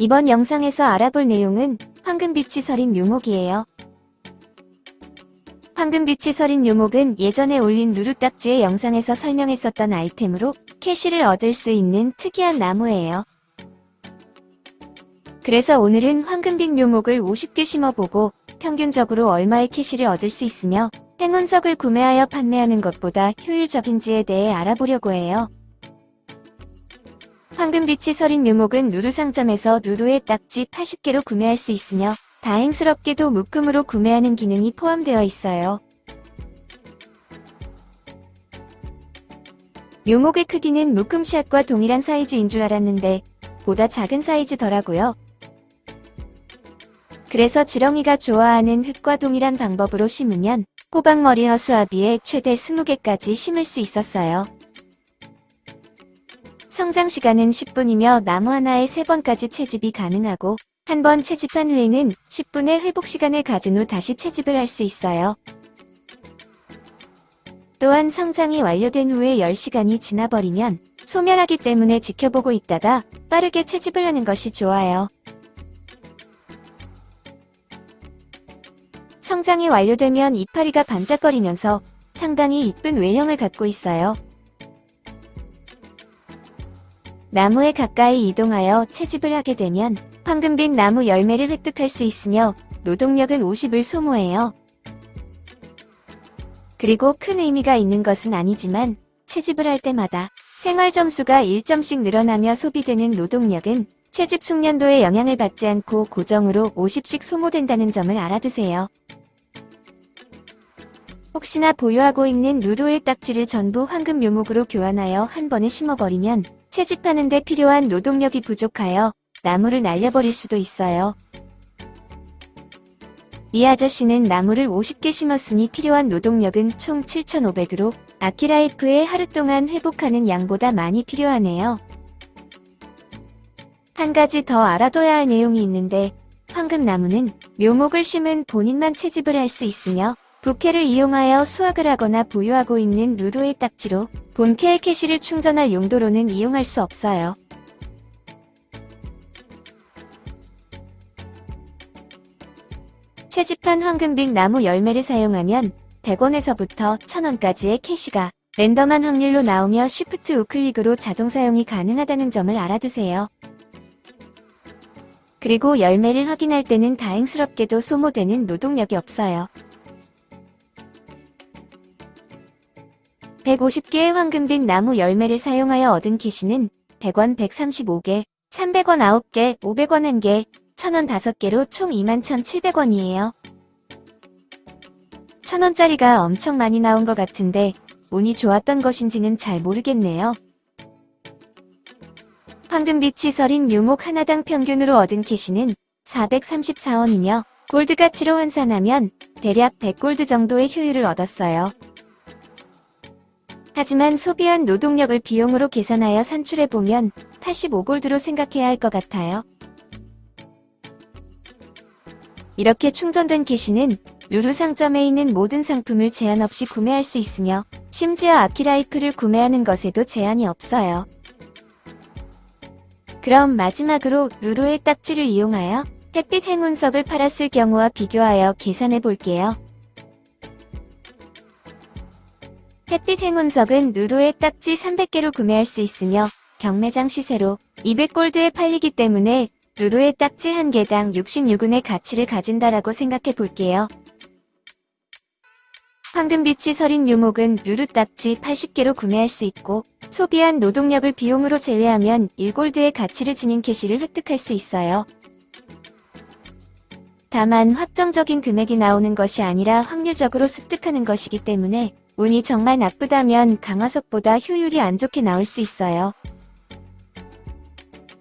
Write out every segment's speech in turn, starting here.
이번 영상에서 알아볼 내용은 황금빛이 서린 묘목이에요. 황금빛이 서린 묘목은 예전에 올린 루루딱지의 영상에서 설명했었던 아이템으로 캐시를 얻을 수 있는 특이한 나무예요. 그래서 오늘은 황금빛 묘목을 50개 심어보고 평균적으로 얼마의 캐시를 얻을 수 있으며 행운석을 구매하여 판매하는 것보다 효율적인지에 대해 알아보려고 해요. 황금빛이 서린 묘목은 루루 상점에서 루루의 딱지 80개로 구매할 수 있으며 다행스럽게도 묶음으로 구매하는 기능이 포함되어 있어요. 묘목의 크기는 묶음샷과 동일한 사이즈인 줄 알았는데 보다 작은 사이즈더라고요. 그래서 지렁이가 좋아하는 흙과 동일한 방법으로 심으면 호박머리 허수아비에 최대 20개까지 심을 수 있었어요. 성장 시간은 10분이며 나무 하나에 3번까지 채집이 가능하고 한 번 채집한 후에는 10분의 회복 시간을 가진 후 다시 채집을 할 수 있어요. 또한 성장이 완료된 후에 10시간이 지나버리면 소멸하기 때문에 지켜보고 있다가 빠르게 채집을 하는 것이 좋아요. 성장이 완료되면 이파리가 반짝거리면서 상당히 이쁜 외형을 갖고 있어요. 나무에 가까이 이동하여 채집을 하게 되면 황금빛 나무 열매를 획득할 수 있으며 노동력은 50을 소모해요. 그리고 큰 의미가 있는 것은 아니지만 채집을 할 때마다 생활 점수가 1점씩 늘어나며 소비되는 노동력은 채집 숙련도에 영향을 받지 않고 고정으로 50씩 소모된다는 점을 알아두세요. 혹시나 보유하고 있는 루루의 딱지를 전부 황금 묘목으로 교환하여 한 번에 심어버리면 채집하는 데 필요한 노동력이 부족하여 나무를 날려버릴 수도 있어요. 이 아저씨는 나무를 50개 심었으니 필요한 노동력은 총 7,500으로 아키라이프에 하루 동안 회복하는 양보다 많이 필요하네요. 한 가지 더 알아둬야 할 내용이 있는데 황금나무는 묘목을 심은 본인만 채집을 할 수 있으며 부캐를 이용하여 수확을 하거나 보유하고 있는 루루의 딱지로 본캐의 캐시를 충전할 용도로는 이용할 수 없어요. 채집한 황금빛 나무 열매를 사용하면 100원에서부터 1000원까지의 캐시가 랜덤한 확률로 나오며 쉬프트 우클릭으로 자동 사용이 가능하다는 점을 알아두세요. 그리고 열매를 확인할 때는 다행스럽게도 소모되는 노동력이 없어요. 150개의 황금빛 나무 열매를 사용하여 얻은 캐시는 100원 135개, 300원 9개, 500원 1개, 1000원 5개로 총 21,700원이에요. 1000원짜리가 엄청 많이 나온 것 같은데 운이 좋았던 것인지는 잘 모르겠네요. 황금빛이 서린 묘목 하나당 평균으로 얻은 캐시는 434원이며 골드 가치로 환산하면 대략 100골드 정도의 효율을 얻었어요. 하지만 소비한 노동력을 비용으로 계산하여 산출해보면 85골드로 생각해야 할 것 같아요. 이렇게 충전된 캐시는 루루 상점에 있는 모든 상품을 제한 없이 구매할 수 있으며 심지어 아키라이프를 구매하는 것에도 제한이 없어요. 그럼 마지막으로 루루의 딱지를 이용하여 햇빛 행운석을 팔았을 경우와 비교하여 계산해 볼게요. 햇빛 행운석은 루루의 딱지 300개로 구매할 수 있으며 경매장 시세로 200골드에 팔리기 때문에 루루의 딱지 한 개당 66은의 가치를 가진다라고 생각해 볼게요. 황금빛이 서린 묘목은 루루 딱지 80개로 구매할 수 있고 소비한 노동력을 비용으로 제외하면 1골드의 가치를 지닌 캐시를 획득할 수 있어요. 다만 확정적인 금액이 나오는 것이 아니라 확률적으로 습득하는 것이기 때문에 운이 정말 나쁘다면 강화석보다 효율이 안 좋게 나올 수 있어요.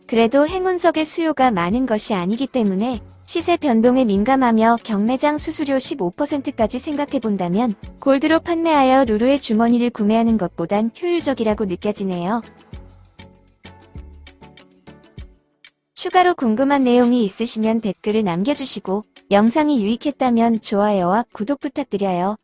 그래도 행운석의 수요가 많은 것이 아니기 때문에 시세 변동에 민감하며 경매장 수수료 15%까지 생각해본다면 골드로 판매하여 루루의 주머니를 구매하는 것보단 효율적이라고 느껴지네요. 추가로 궁금한 내용이 있으시면 댓글을 남겨주시고 영상이 유익했다면 좋아요와 구독 부탁드려요.